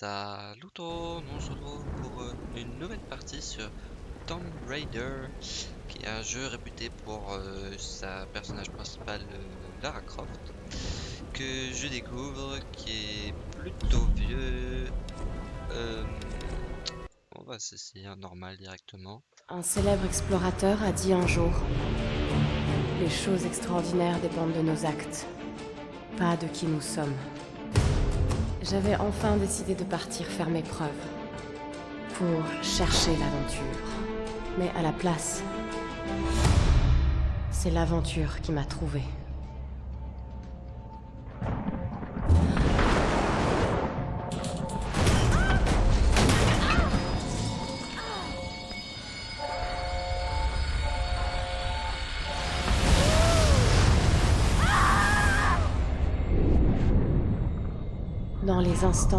Salut tout on se retrouve pour euh, une nouvelle partie sur Tomb Raider, qui est un jeu réputé pour euh, sa personnage principale euh, Lara Croft, que je découvre, qui est plutôt vieux. On va s'essayer un normal directement. Un célèbre explorateur a dit un jour Les choses extraordinaires dépendent de nos actes, pas de qui nous sommes. J'avais enfin décidé de partir faire mes preuves, pour chercher l'aventure. Mais à la place, c'est l'aventure qui m'a trouvée.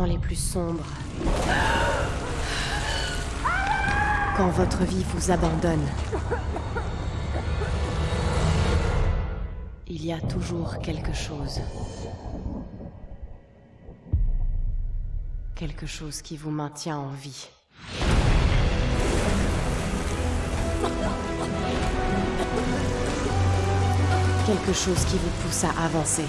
Les plus sombres, quand votre vie vous abandonne, il y a toujours quelque chose. Quelque chose qui vous maintient en vie. Quelque chose qui vous pousse à avancer.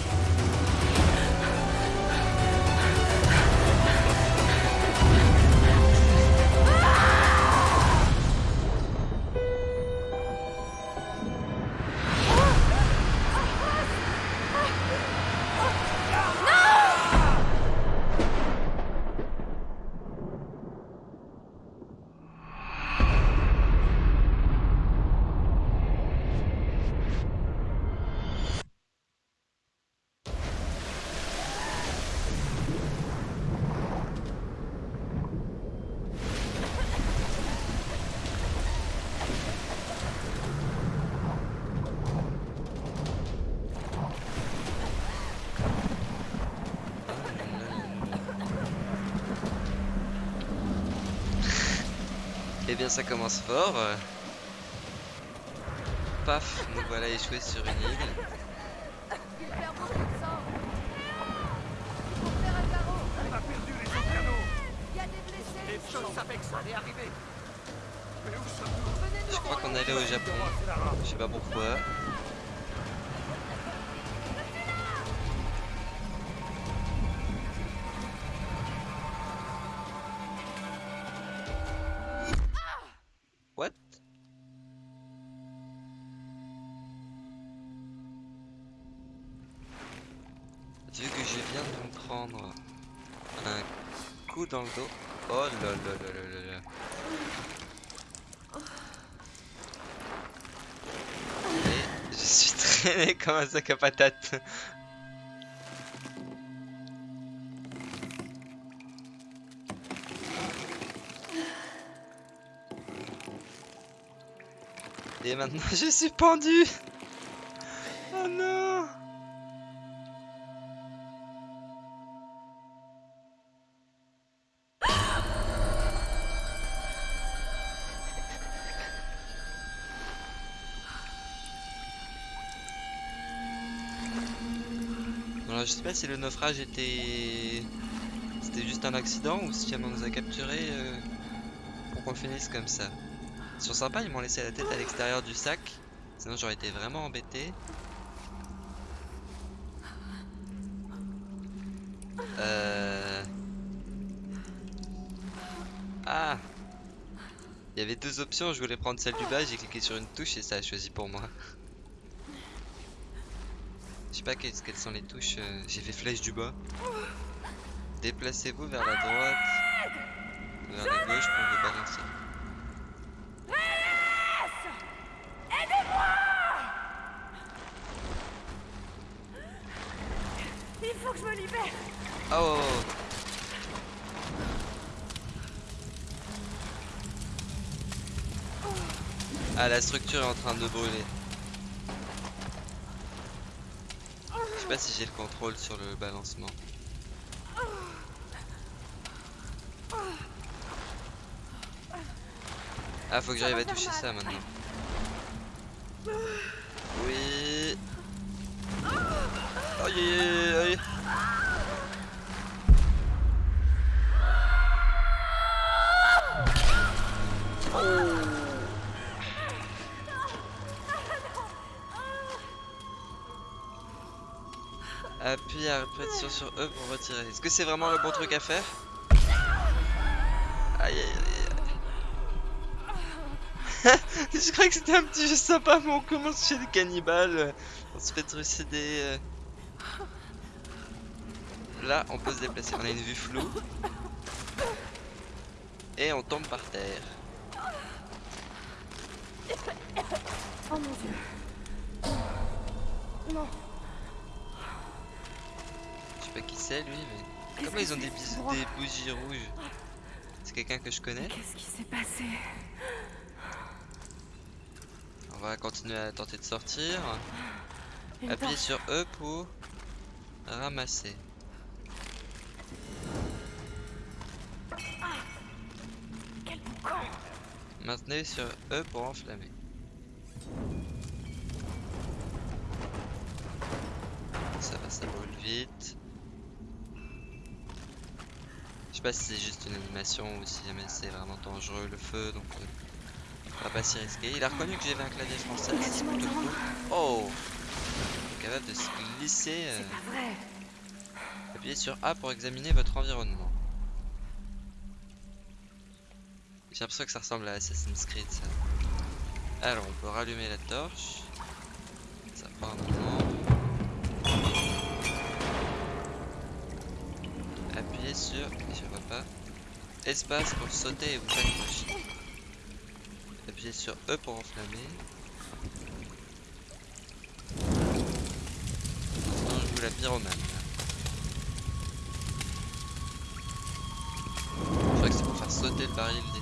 Eh bien ça commence fort. Paf, nous voilà échoués sur une île. Je crois qu'on allait au Japon. Je sais pas pourquoi. Dans le dos. Oh là là là là là. Et je suis traîné comme un sac à patates. Et maintenant je suis pendu. Oh non. Je sais pas si le naufrage était... C'était juste un accident ou si on nous a capturés euh, pour qu'on finisse comme ça. Ils sont sympas, ils m'ont laissé la tête à l'extérieur du sac. Sinon j'aurais été vraiment embêté. Euh... Ah Il y avait deux options, je voulais prendre celle du bas, j'ai cliqué sur une touche et ça a choisi pour moi. Je sais pas quelles, quelles sont les touches. euh, J'ai fait flèche du bas. Déplacez-vous vers la droite. Vers la gauche pour vous balancer. Il faut que je me libère. Oh Ah, la structure est en train de brûler. Je sais pas si j'ai le contrôle sur le balancement. Ah, faut que j'arrive à toucher ça maintenant. Oui. Aïe aïe à sur E pour retirer. Est-ce que c'est vraiment le bon truc à faire? Aïe aïe aïe. Je crois que c'était un petit jeu sympa, mais on commence chez des cannibales. On se fait trucider. euh. Là, on peut se déplacer. On a une vue floue. Et on tombe par terre. Oh mon dieu. Non. Lui, mais. Comment ils ont des, des bougies rouges C'est quelqu'un que je connais Qu'est-ce qui s'est passé? On va continuer à tenter de sortir. Appuyez sur E pour ramasser. Boucan Maintenez sur E pour enflammer. Ça va, ça brûle vite. Je sais pas si c'est juste une animation ou si jamais c'est vraiment dangereux le feu, donc euh, on va pas s'y risquer. Il a reconnu que j'avais un clavier français, c'est plutôt cool. Oh Capable de se glisser. euh, vrai. Appuyez sur A pour examiner votre environnement. J'ai l'impression que ça ressemble à Assassin's Creed ça. Alors on peut rallumer la torche. Ça prend un Appuyez sur, je vois pas, espace pour sauter et vous accrocher. Appuyez sur E pour enflammer. Maintenant je joue la pyromane. Je crois que c'est pour faire sauter le baril d'essence.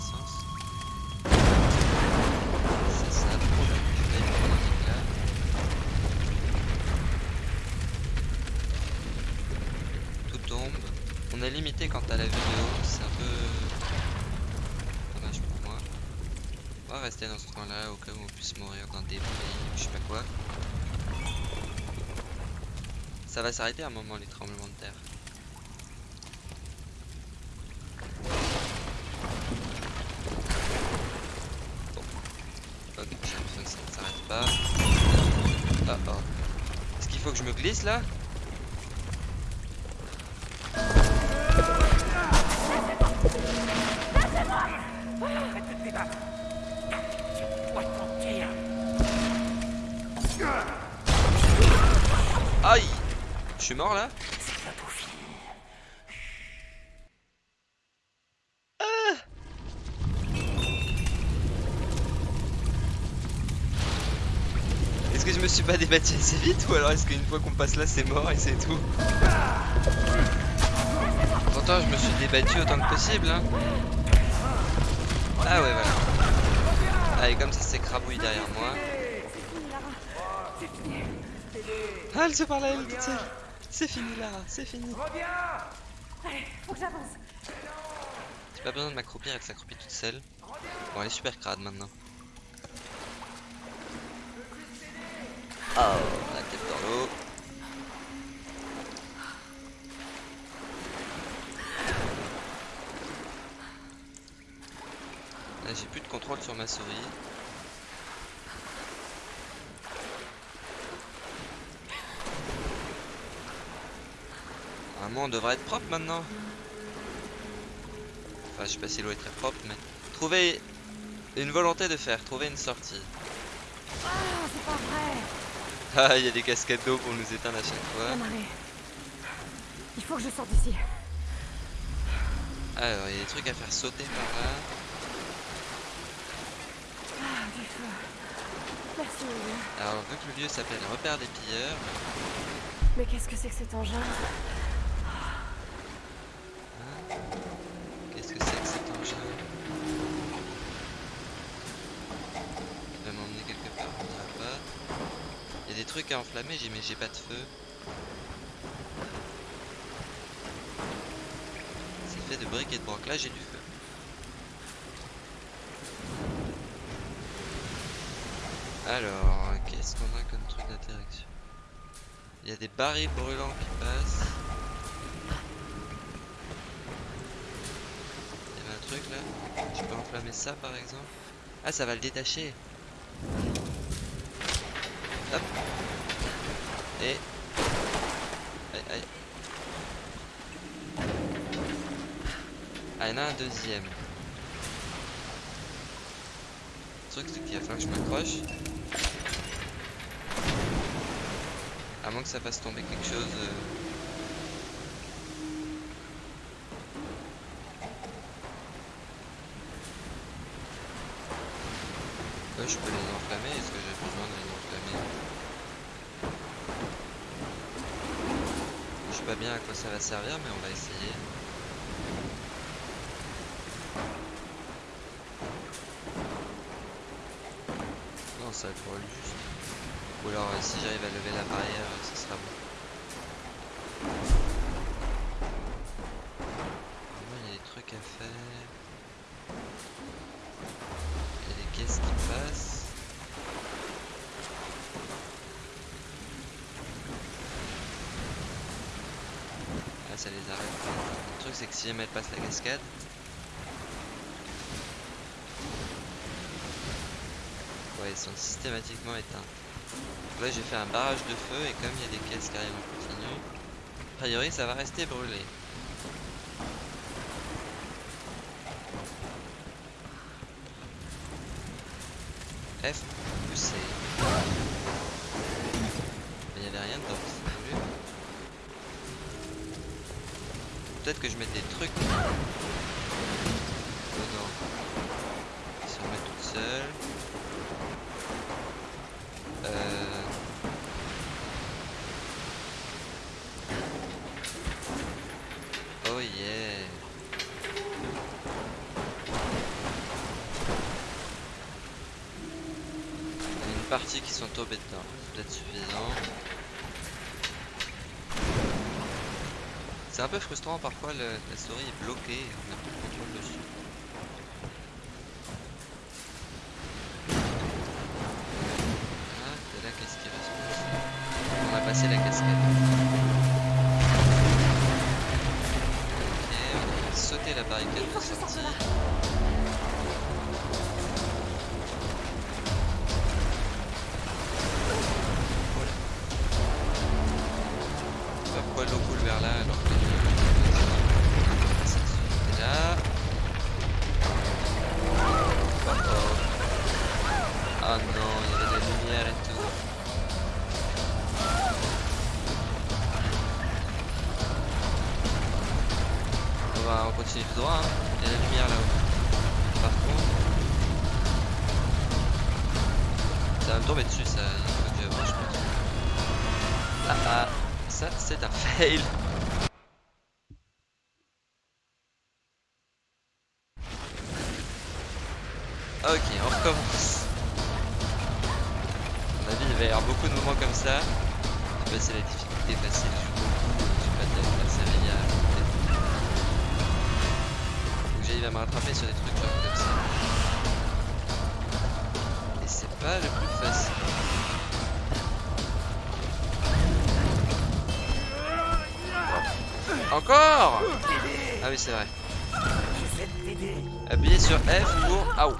Limité quant à la vidéo, c'est un peu dommage pour moi. On va rester dans ce coin là au cas où on puisse mourir dans des bruits, je sais pas quoi. Ça va s'arrêter à un moment les tremblements de terre. Ok, j'ai l'impression que ça ne s'arrête pas. Ah oh. Est-ce qu'il faut que je me glisse là? Suis mort là fini. Est-ce que je me suis pas débattu assez vite ou alors est-ce qu'une fois qu'on passe là c'est mort et c'est tout Pourtant je me suis débattu autant que possible hein. Ah ouais voilà. Allez comme ça c'est crabouille derrière moi. Ah elle se parle à elle toute. C'est fini Lara, c'est fini. Allez, faut que j'avance. J'ai pas besoin de m'accroupir, elle s'accroupit toute seule. Bon elle est super crade maintenant. Oh, la tête dans l'eau. Là j'ai plus de contrôle sur ma souris. Normalement on devrait être propre maintenant. Enfin je sais pas si l'eau est très propre mais... Trouver une volonté de faire, trouver une sortie. Ah, c'est pas vrai. Ah il y a des cascades d'eau pour nous éteindre à chaque fois. Il faut que je sorte d'ici. Alors il y a des trucs à faire sauter par là. Ah, du feu. Merci. Alors vu que le lieu s'appelle repère des pilleurs, Mais qu'est-ce que c'est que cet engin qu'est-ce que c'est que cet engin Il va m'emmener quelque part, on dira pas. Il y a des trucs à enflammer, j'ai mais j'ai pas de feu. C'est fait de briques et de broc, là j'ai du feu. Alors, qu'est-ce qu'on a comme truc d'interaction? Il y a des barils brûlants qui passent. Il y avait un truc là. Je peux enflammer ça par exemple. Ah, ça va le détacher. Et... Aïe, aïe. Ah, il y en a un deuxième. Le truc, c'est qu'il va falloir que je m'accroche. À moins que ça fasse tomber quelque chose... Euh, je peux les enflammer, est-ce que j'ai pas bien à quoi ça va servir, mais on va essayer. Non, ça brûle juste. Ou alors, euh, si j'arrive à lever la barrière, euh, ce sera bon. Vraiment, il y a des trucs à faire. Il y a des caisses qui passent. Ah, ça les arrête. Le truc, c'est que si jamais elle passe la Ouais, ils sont systématiquement éteints. Là, j'ai fait un barrage de feu et comme il y a des caisses qui arrivent en continu, a priori, ça va rester brûlé. F ou C. Mais il n'y avait rien d'autre, c'est voulu. Peut-être que je mette des trucs dedans. Qui se remettent toutes seules. Euh... Oh yeah Il y a une partie qui sont tombées dedans, c'est peut-être suffisant. C'est un peu frustrant parfois, la souris est bloquée, on n'a plus de contrôle dessus. helt Pour... Aouh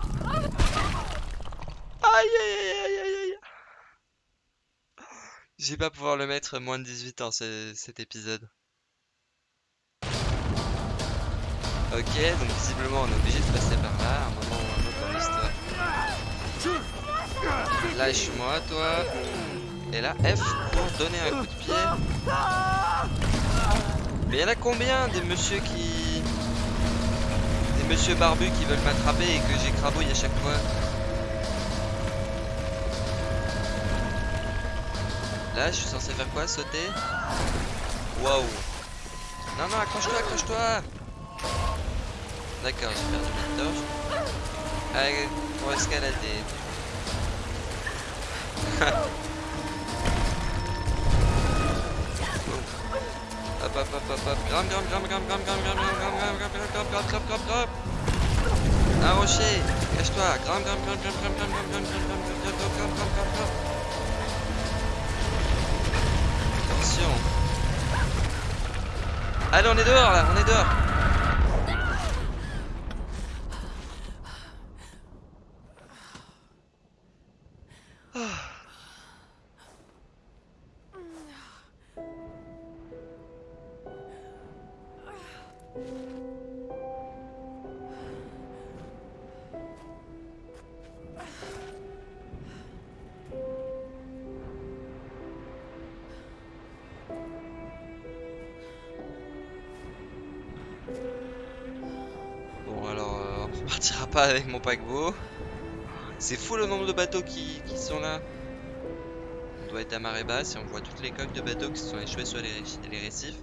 Aïe aïe aïe aïe aïe aïe Je vais pas pouvoir le mettre moins de 18 ans ce- cet épisode. Ok, donc visiblement on est obligé de passer par là, à un moment ou un autre dans l'histoire. Lâche-moi toi. Et là F pour donner un coup de pied. Mais il y en a combien des monsieur qui... Monsieur barbus qui veulent m'attraper et que j'écrabouille à chaque fois Là, je suis censé faire quoi Sauter? Waouh Non, non, accroche-toi, accroche-toi D'accord, j'ai perdu ma torche. Allez, pour escalader. Hop, hop, hop, hop, hop. Gram, gram, gram, gram, gram, gram, gram, gram, gram, gram, gram, gram, gram, gram, gram. Un rocher, cache-toi. Gram, gram, gram, gram, gram, gram, gram, gram, gram, gram, gram, gram, gram, gram, gram, gram. Attention. Allez, on est dehors là, on est dehors. Avec mon paquebot. C'est fou le nombre de bateaux qui, sont là. On doit être à marée basse et on voit toutes les coques de bateaux qui sont échouées sur les, ré- les récifs.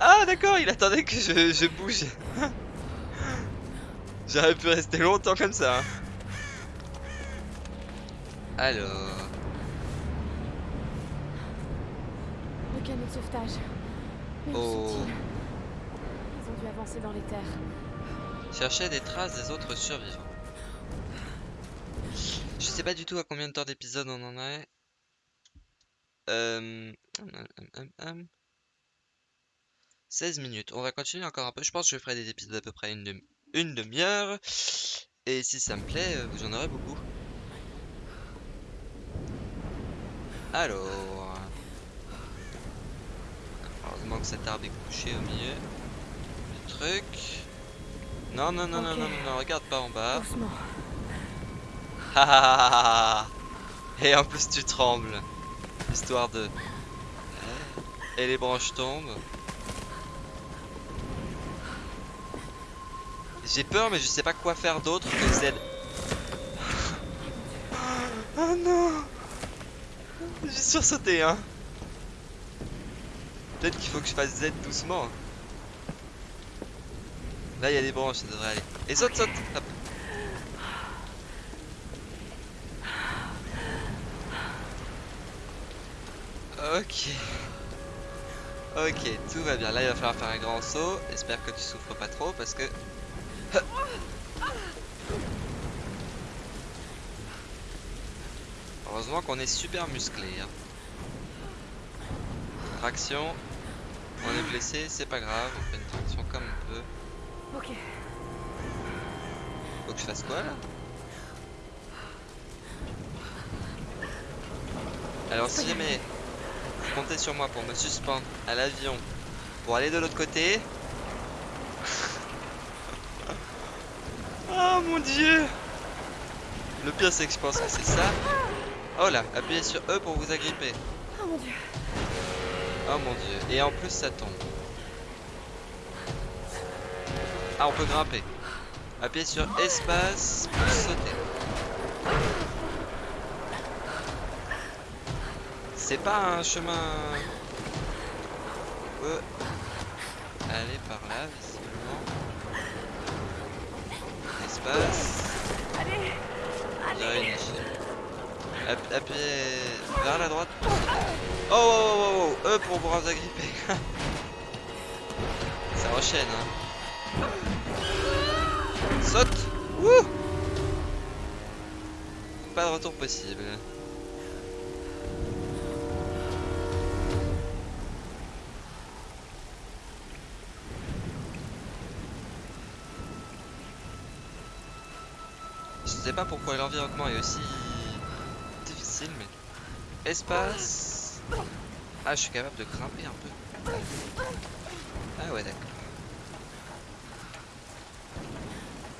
Ah d'accord, il attendait que je bouge. J'aurais pu rester longtemps comme ça. hein. Alors... Le canot de sauvetage. Mais Oh. Ils ont dû avancer dans les terres. Chercher des traces des autres survivants. Je sais pas du tout à combien de temps d'épisode on en est. Euh... hum, hum, hum, hum. 16 minutes. On va continuer encore un peu. Je pense que je ferai des épisodes à peu près une, demi- une demi-heure. Et si ça me plaît, euh, vous en aurez beaucoup. Alors... Heureusement que cet arbre est couché au milieu du truc. Non, non, non, non, non, non, non, regarde pas en bas. Ah. Et en plus tu trembles. Histoire de... Et les branches tombent. J'ai peur mais je sais pas quoi faire d'autre que Z. Oh non J'ai sursauté hein Peut-être qu'il faut que je fasse Z doucement. Là il y a des branches, ça devrait aller. Et saute, saute Hop. Ok. Ok, tout va bien. Là, il va falloir faire un grand saut. J'espère que tu souffres pas trop parce que... Heureusement qu'on est super musclé. hein. Traction. On est blessé, c'est pas grave. On fait une traction comme on peut. Ok. Faut que je fasse quoi là? Alors si jamais vous comptez sur moi pour me suspendre à l'avion pour aller de l'autre côté. Oh mon dieu Le pire c'est que je pense que c'est ça. Oh là, appuyez sur E pour vous agripper. Oh mon dieu. Oh mon dieu. Et en plus ça tombe. Ah on peut grimper. Appuyez sur espace pour sauter. C'est pas un chemin. On peut aller par là Espace. Allez. App- appuyez vers la droite. Oh, oh, oh, oh, E pour vous agripper. Ça enchaîne, hein. Saute Wouh Pas de retour possible. Pas pourquoi l'environnement est aussi difficile, mais... Espace Ah, je suis capable de grimper un peu. Ah ouais, d'accord.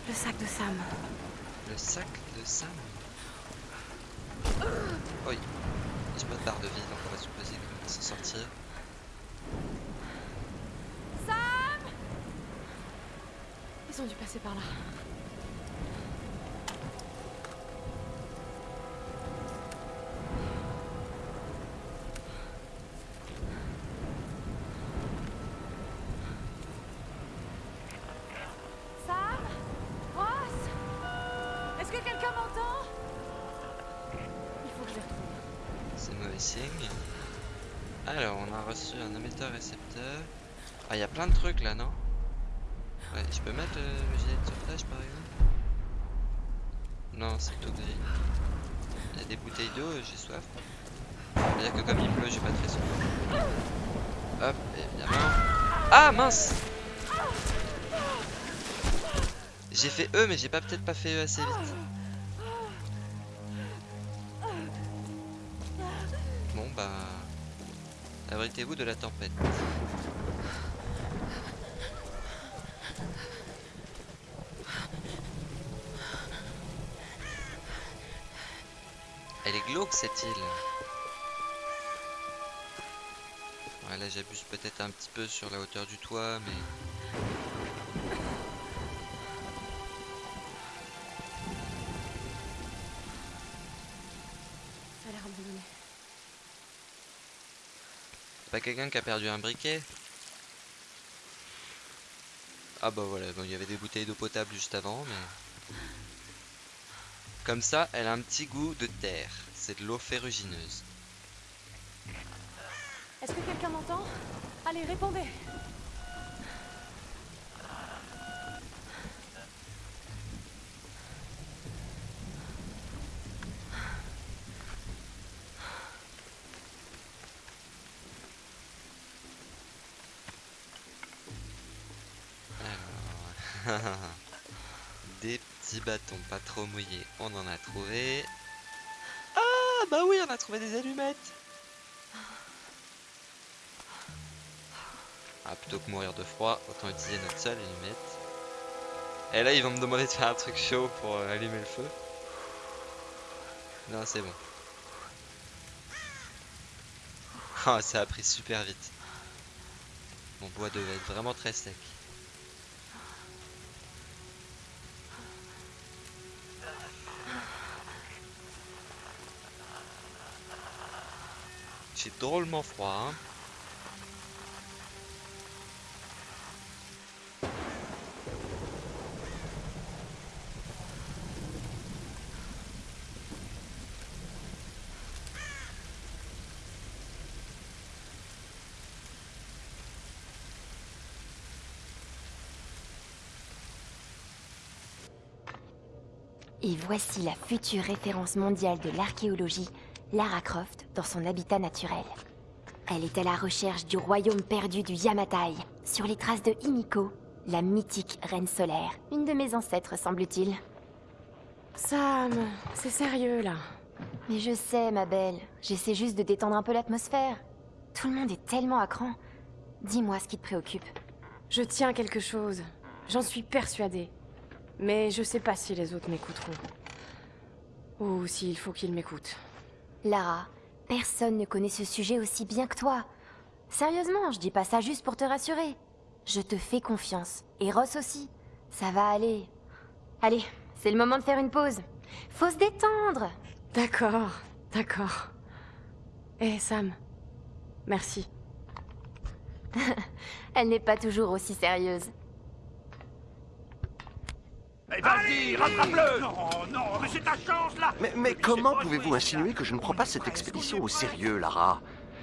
Le sac de Sam. Le sac de Sam. Oui. J'ai pas de barre de vie, donc on va supposer qu'on va s'en sortir. Sam Ils ont dû passer par là. Ah, il y a plein de trucs là, non? Ouais, je peux mettre euh, le gilet de sauvetage par exemple? Non, c'est tout gris. Il y a des bouteilles d'eau, euh, j'ai soif. C'est-à-dire que comme il pleut, j'ai pas très soif. Hop, évidemment. Ah, mince J'ai fait E, mais j'ai pas peut-être pas fait E assez vite. Bon bah... Abritez-vous de la tempête. Cette île. Ouais, là j'abuse peut-être un petit peu sur la hauteur du toit, mais... Ça a l'air abandonné. Pas quelqu'un qui a perdu un briquet? Ah bah voilà, bon, il y avait des bouteilles d'eau potable juste avant, mais... Comme ça, elle a un petit goût de terre. C'est de l'eau ferrugineuse. Est-ce que quelqu'un m'entend? Allez, répondez Alors... Des petits bâtons pas trop mouillés, on en a trouvé. Ah bah oui, on a trouvé des allumettes Ah, plutôt que mourir de froid, autant utiliser notre seule allumette. Et là, ils vont me demander de faire un truc chaud pour euh, allumer le feu. Non, c'est bon. Ah, ça a pris super vite. Mon bois devait être vraiment très sec. Drôlement froid, hein. Et voici la future référence mondiale de l'archéologie, Lara Croft, dans son habitat naturel. Elle est à la recherche du royaume perdu du Yamatai, sur les traces de Himiko, la mythique reine solaire, une de mes ancêtres semble-t-il. Sam, c'est sérieux là. Mais je sais, ma belle, j'essaie juste de détendre un peu l'atmosphère. Tout le monde est tellement à cran. Dis-moi ce qui te préoccupe. Je tiens quelque chose. J'en suis persuadée. Mais je sais pas si les autres m'écouteront. Ou s'il faut qu'ils m'écoutent. Lara, personne ne connaît ce sujet aussi bien que toi. Sérieusement, je dis pas ça juste pour te rassurer. Je te fais confiance. Et Ross aussi. Ça va aller. Allez, c'est le moment de faire une pause. Faut se détendre. D'accord, d'accord. Eh Sam, merci. Elle n'est pas toujours aussi sérieuse. Eh, Vas-y, rattrape-le Non, non, mais c'est ta chance, là Mais, mais comment pouvez-vous insinuer que je ne prends pas cette expédition au sérieux, Lara?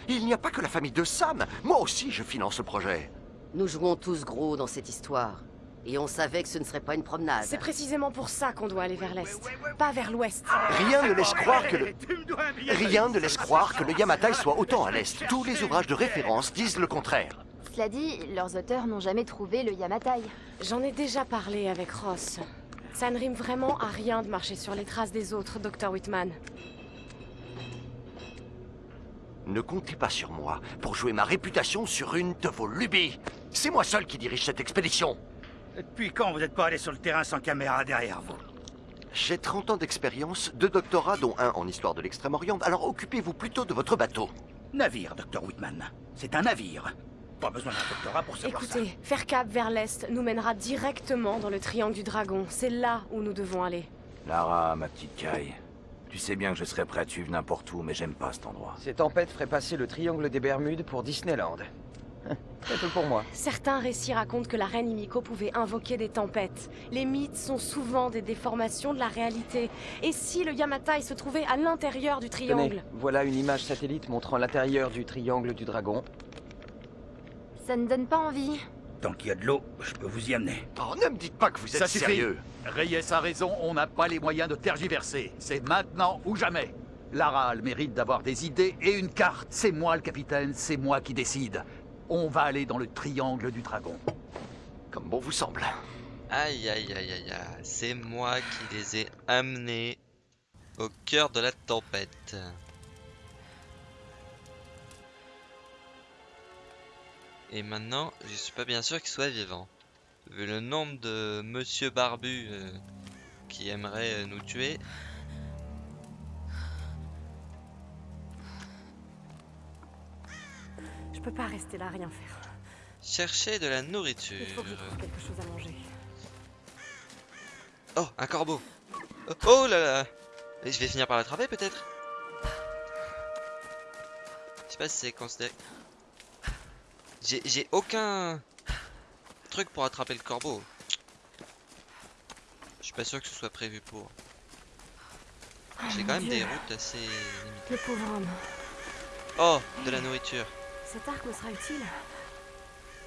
Il n'y a pas que la famille de Sam. Moi aussi, je finance le projet. Nous jouons tous gros dans cette histoire. Et on savait que ce ne serait pas une promenade. C'est précisément pour ça qu'on doit aller vers l'est, pas vers l'ouest. Rien ne laisse croire que le... Rien ne laisse croire que le Yamatai soit autant à l'est. Tous les ouvrages de référence disent le contraire. Cela dit, leurs auteurs n'ont jamais trouvé le Yamatai. J'en ai déjà parlé avec Ross. Ça ne rime vraiment à rien de marcher sur les traces des autres, Dr. Whitman. Ne comptez pas sur moi pour jouer ma réputation sur une de vos lubies. C'est moi seul qui dirige cette expédition. Depuis quand vous n'êtes pas allé sur le terrain sans caméra derrière vous? J'ai 30 ans d'expérience, deux doctorats dont un en histoire de l'Extrême-Orient, alors occupez-vous plutôt de votre bateau. Navire, Dr. Whitman. C'est un navire. Pas besoin d'un doctorat pour savoir ça. Écoutez, faire cap vers l'est nous mènera directement dans le triangle du dragon. C'est là où nous devons aller. Lara, ma petite caille. Tu sais bien que je serais prêt à suivre n'importe où, mais j'aime pas cet endroit. Ces tempêtes feraient passer le triangle des Bermudes pour Disneyland. C'est tout pour moi. Certains récits racontent que la reine Himiko pouvait invoquer des tempêtes. Les mythes sont souvent des déformations de la réalité. Et si le Yamatai se trouvait à l'intérieur du Tenez, triangle voilà une image satellite montrant l'intérieur du triangle du dragon. Ça ne donne pas envie. Tant qu'il y a de l'eau, je peux vous y amener. Oh, ne me dites pas que vous êtes Ça sérieux. Reyes a raison, on n'a pas les moyens de tergiverser. C'est maintenant ou jamais. Lara a le mérite d'avoir des idées et une carte. C'est moi le capitaine, c'est moi qui décide. On va aller dans le triangle du dragon. Comme bon vous semble. Aïe aïe aïe aïe aïe, c'est moi qui les ai amenés au cœur de la tempête. Et maintenant, je suis pas bien sûr qu'il soit vivant. Vu le nombre de monsieur barbu euh, qui aimerait euh, nous tuer. Je peux pas rester là, rien faire. Chercher de la nourriture. Il faut que quelque chose à manger. Oh, un corbeau. Oh, oh là là. Je vais finir par l'attraper peut-être? Je sais pas si c'est considéré. J'ai j'ai aucun truc pour attraper le corbeau. Je suis pas sûr que ce soit prévu pour. J'ai quand même des routes assez limitées. Le pauvre homme. Oh, de la nourriture. Cet arc me sera utile.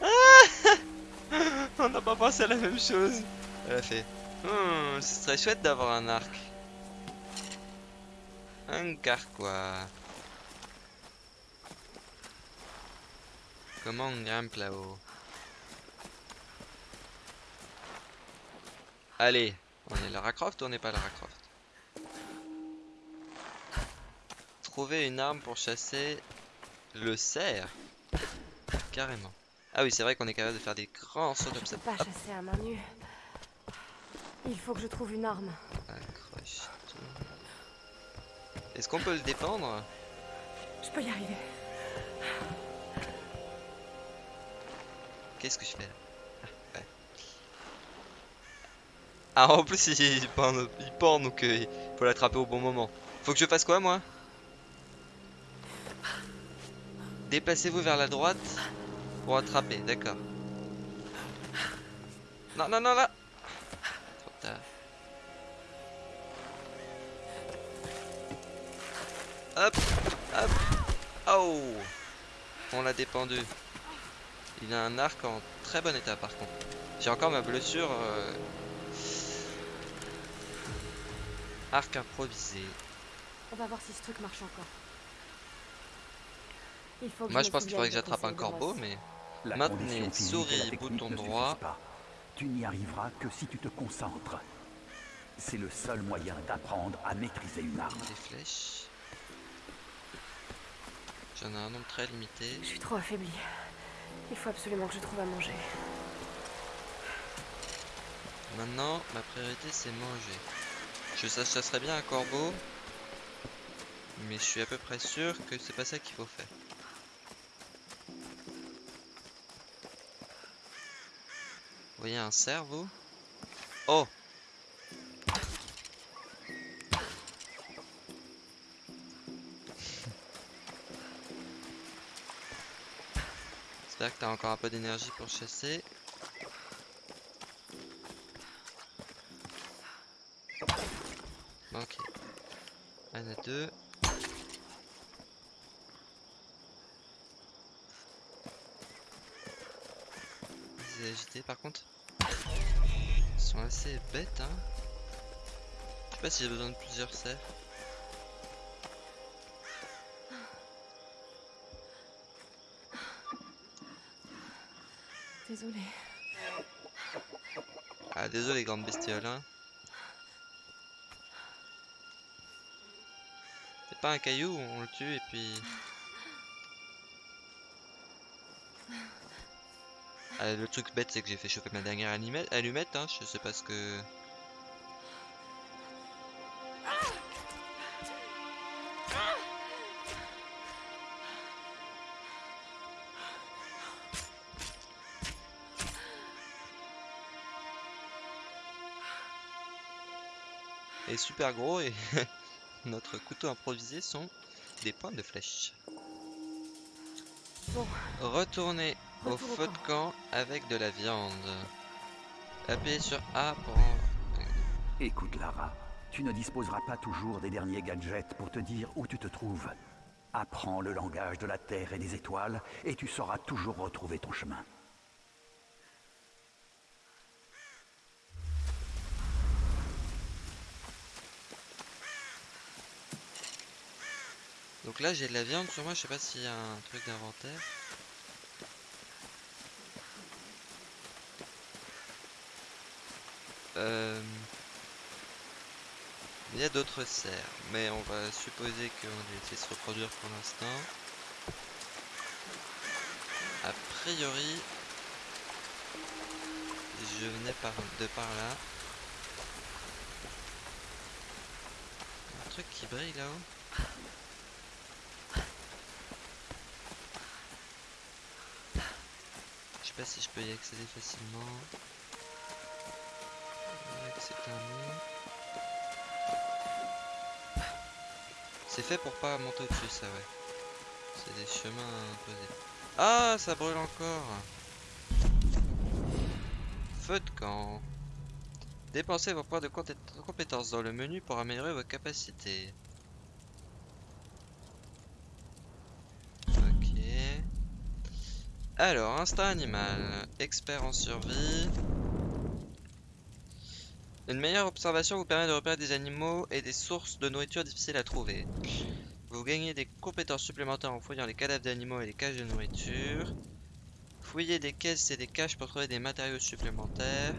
On n'a pas pensé à la même chose. Elle a fait. Hmm, ce serait chouette d'avoir un arc. Un quoi. Comment on grimpe là-haut Allez, on est Lara Croft ou on n'est pas Lara Croft? Trouver une arme pour chasser le cerf. Carrément. Ah oui, c'est vrai qu'on est capable de faire des grands sauts comme Je ça. peux pas chasser à main nue. Il faut que je trouve une arme. Accroche-toi. Est-ce qu'on peut le dépendre Je peux y arriver. Qu'est-ce que je fais là Ah, ouais. Ah, en plus, il, pend, il donc euh, il faut l'attraper au bon moment. Faut que je fasse quoi, moi? Déplacez-vous vers la droite pour attraper, d'accord. Non, non, non, là Trop tard. Hop, hop. Oh On l'a dépendu. Il a un arc en très bon état par contre. J'ai encore ma blessure. euh, Arc improvisé. On va voir si ce truc marche encore. Il faut que Moi je pense qu'il faudrait que j'attrape un corbeau, mais La Maintenez condition physique et souris, bouton droit. pas. Tu n'y arriveras que si tu te concentres. C'est le seul moyen d'apprendre à maîtriser une arme. des flèches. J'en ai un nombre très limité. Je suis trop affaiblie. Il faut absolument que je trouve à manger. Maintenant, ma priorité c'est manger. Je ça, ça serait bien un corbeau, mais je suis à peu près sûr que c'est pas ça qu'il faut faire. Vous voyez un cerf, vous? Oh Que t'as encore un peu d'énergie pour chasser. Ok. En a deux. Ils agités par contre. Ils sont assez bêtes hein. Je sais pas si j'ai besoin de plusieurs cerfs. Désolée. Ah désolé grande bestiole hein. C'est pas un caillou, on le tue et puis... Ah, le truc bête c'est que j'ai fait chauffer ma dernière allumette hein, je sais pas ce que... super gros et notre couteau improvisé sont des points de flèche. Bon. Retournez au Retour au feu de camp avec de la viande. Appuyez sur A pour... Écoute Lara, tu ne disposeras pas toujours des derniers gadgets pour te dire où tu te trouves. Apprends le langage de la Terre et des étoiles et tu sauras toujours retrouver ton chemin. Donc là j'ai de la viande sur moi, je sais pas s'il y a un truc d'inventaire. Euh... Il y a d'autres cerfs, mais on va supposer qu'on essayer de se reproduire pour l'instant. A priori, je venais de par là. Un truc qui brille là-haut. Sais pas si je peux y accéder facilement. C'est. C'est fait pour pas monter au-dessus, ça, ouais. C'est des chemins imposés. Ah, ça brûle encore. Feu de camp. Dépensez vos points de compé- compétences dans le menu pour améliorer vos capacités. Alors, instinct animal, expert en survie. Une meilleure observation vous permet de repérer des animaux et des sources de nourriture difficiles à trouver. Vous gagnez des compétences supplémentaires en fouillant les cadavres d'animaux et les caches de nourriture. Fouillez des caisses et des caches pour trouver des matériaux supplémentaires.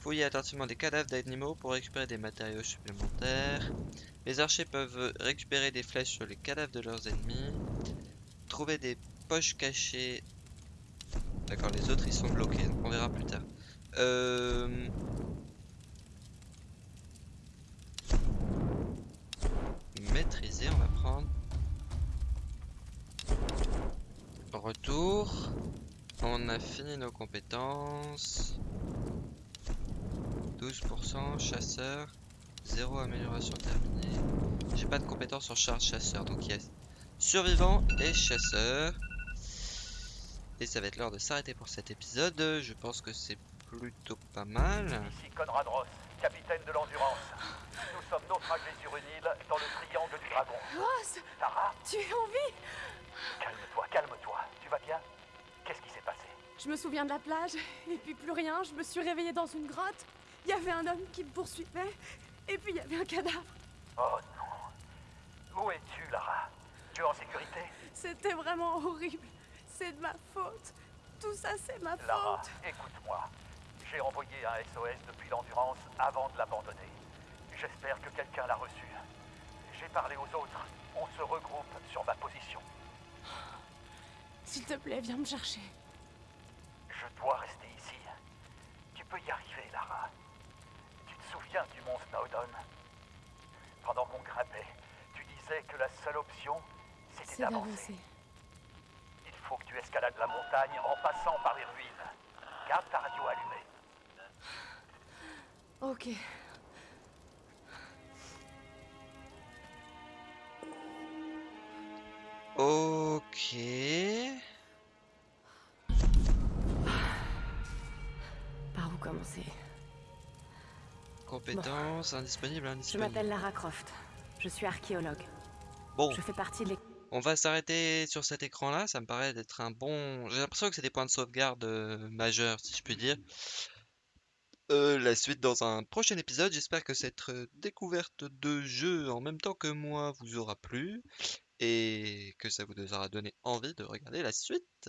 Fouillez attentivement des cadavres d'animaux pour récupérer des matériaux supplémentaires. Les archers peuvent récupérer des flèches sur les cadavres de leurs ennemis. Trouver des poches cachées. D'accord, les autres ils sont bloqués, on verra plus tard. Euh... Maîtriser, on va prendre. Retour. On a fini nos compétences. 12% chasseur. 0 amélioration terminée. J'ai pas de compétences en charge chasseur, donc il y a survivant et chasseur. Et ça va être l'heure de s'arrêter pour cet épisode. Je pense que c'est plutôt pas mal. Ici Conrad Ross, capitaine de l'Endurance. Nous sommes naufragés sur une île dans le triangle du dragon. Ross, Tara, tu es en vie calme-toi, calme-toi. Tu vas bien? Qu'est-ce qui s'est passé? Je me souviens de la plage, et puis plus rien. Je me suis réveillée dans une grotte. Il y avait un homme qui me poursuivait, et puis il y avait un cadavre. Oh non. Où es-tu, Lara? Tu es en sécurité? C'était vraiment horrible. C'est de ma faute. Tout ça, c'est ma Lara, faute. écoute-moi. J'ai envoyé un SOS depuis l'Endurance avant de l'abandonner. J'espère que quelqu'un l'a reçu. J'ai parlé aux autres. On se regroupe sur ma position. S'il te plaît, viens me chercher. Je dois rester ici. Tu peux y arriver, Lara. Tu te souviens du mont Snowdon? Pendant qu'on grimpait, tu disais que la seule option, c'était d'avancer. d'avancer. Il faut que tu escalades la montagne en passant par les ruines. Garde ta radio allumée. Ok. Ok. Par où commencer? Compétences indisponibles, Je indisponibles. m'appelle Lara Croft. Je suis archéologue. Bon, Je fais partie de l'équipe. On va s'arrêter sur cet écran-là. Ça me paraît d'être un bon. J'ai l'impression que c'est des points de sauvegarde euh, majeurs, si je puis dire. Euh, la suite dans un prochain épisode. J'espère que cette euh, découverte de jeu en même temps que moi vous aura plu et que ça vous aura donné envie de regarder la suite.